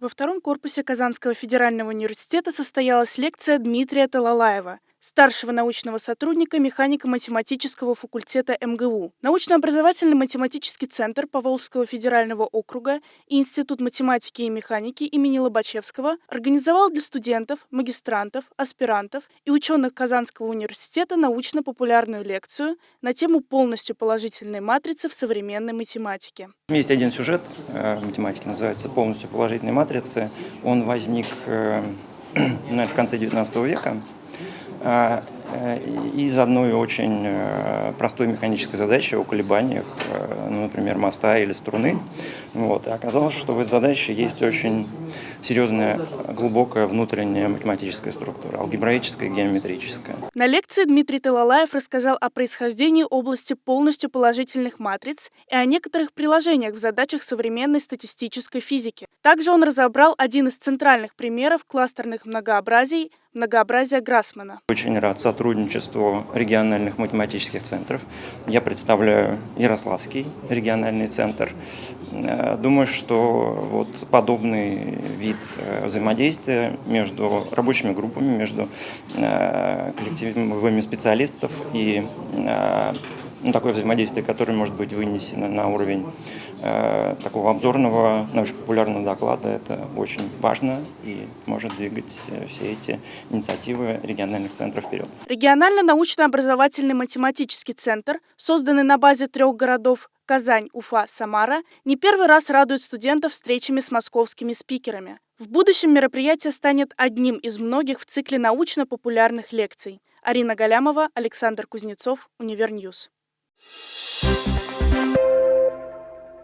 Во втором корпусе Казанского федерального университета состоялась лекция Дмитрия Талалаева, старшего научного сотрудника механико-математического факультета МГУ. Научно-образовательный математический центр Поволжского федерального округа и Институт математики и механики имени Лобачевского организовал для студентов, магистрантов, аспирантов и ученых Казанского университета научно-популярную лекцию на тему полностью положительной матрицы в современной математике. Есть один сюжет э, в математике, называется «Полностью положительной матрицы». Он возник э, наверное, в конце XIX века из одной очень э, простой механической задачи о колебаниях, э, ну, например, моста или струны. Вот. И оказалось, что в этой задаче есть очень серьезная, глубокая внутренняя математическая структура, алгебраическая и геометрическая. На лекции Дмитрий Талалаев рассказал о происхождении области полностью положительных матриц и о некоторых приложениях в задачах современной статистической физики. Также он разобрал один из центральных примеров кластерных многообразий многообразия Грассмана. Очень рад сотрудничеству региональных математических центров. Я представляю Ярославский региональный центр. Э, думаю, что вот подобный вид э, взаимодействия между рабочими группами, между э, коллективами специалистов и ну, такое взаимодействие, которое может быть вынесено на уровень э, такого обзорного, научно-популярного доклада, это очень важно и может двигать э, все эти инициативы региональных центров вперед. Регионально-научно-образовательный математический центр, созданный на базе трех городов Казань, Уфа, Самара, не первый раз радует студентов встречами с московскими спикерами. В будущем мероприятие станет одним из многих в цикле научно-популярных лекций. Арина Галямова, Александр Кузнецов, Универньюз. Thank you.